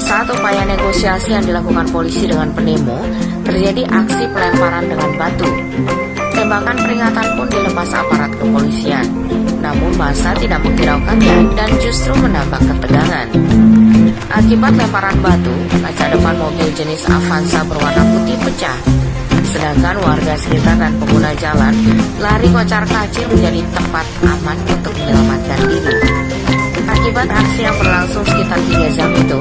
Saat upaya negosiasi yang dilakukan polisi dengan pendemo, terjadi aksi pelemparan dengan batu. Tembakan peringatan pun dilepas aparat kepolisian. Namun masa tidak menghiraukannya dan justru menambah ketegangan. Akibat lemparan batu, kaca depan mobil jenis Avanza berwarna putih pecah. Sedangkan warga sekitar dan pengguna jalan lari kocar kacir menjadi tempat aman untuk menyelamatkan diri. Akibat aksi yang berlangsung sekitar 3 jam itu,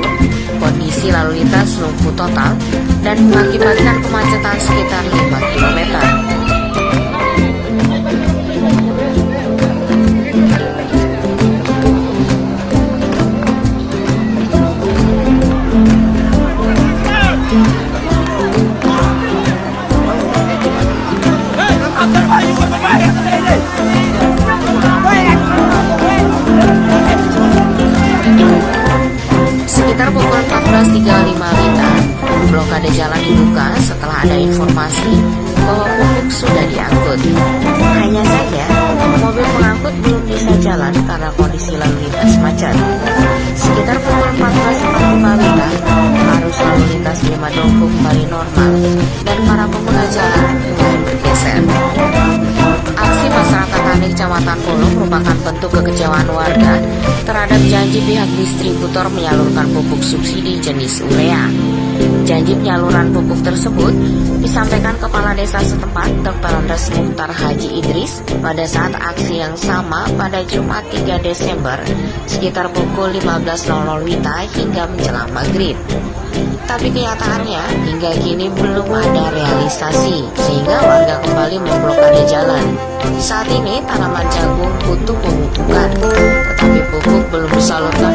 kondisi lalu lintas lumpuh total dan mengakibatkan kemacetan sekitar 5 km. Sekitar pukul 14.35 Wita, blokade jalan dibuka setelah ada informasi bahwa pupuk sudah diangkut. Hanya saja, mobil pengangkut belum bisa jalan karena kondisi lalu lintas macet. Sekitar pukul 14.45 Wita, arus lalu lintas di Madongko kembali normal dan para pengguna jalan mulai bergeser. Tani Kecamatan Polo merupakan bentuk kekecewaan warga terhadap janji pihak distributor menyalurkan pupuk subsidi jenis urea. Janji penyaluran pupuk tersebut disampaikan Kepala Desa setempat Dr. Andes Muhtar Haji Idris pada saat aksi yang sama pada Jumat 3 Desember sekitar pukul 15.00 Wita hingga menjelang maghrib. Tapi kenyataannya hingga kini belum ada realisasi sehingga warga kembali memblokade jalan. Saat ini tanaman jagung butuh pemupukan, tetapi pupuk belum disalurkan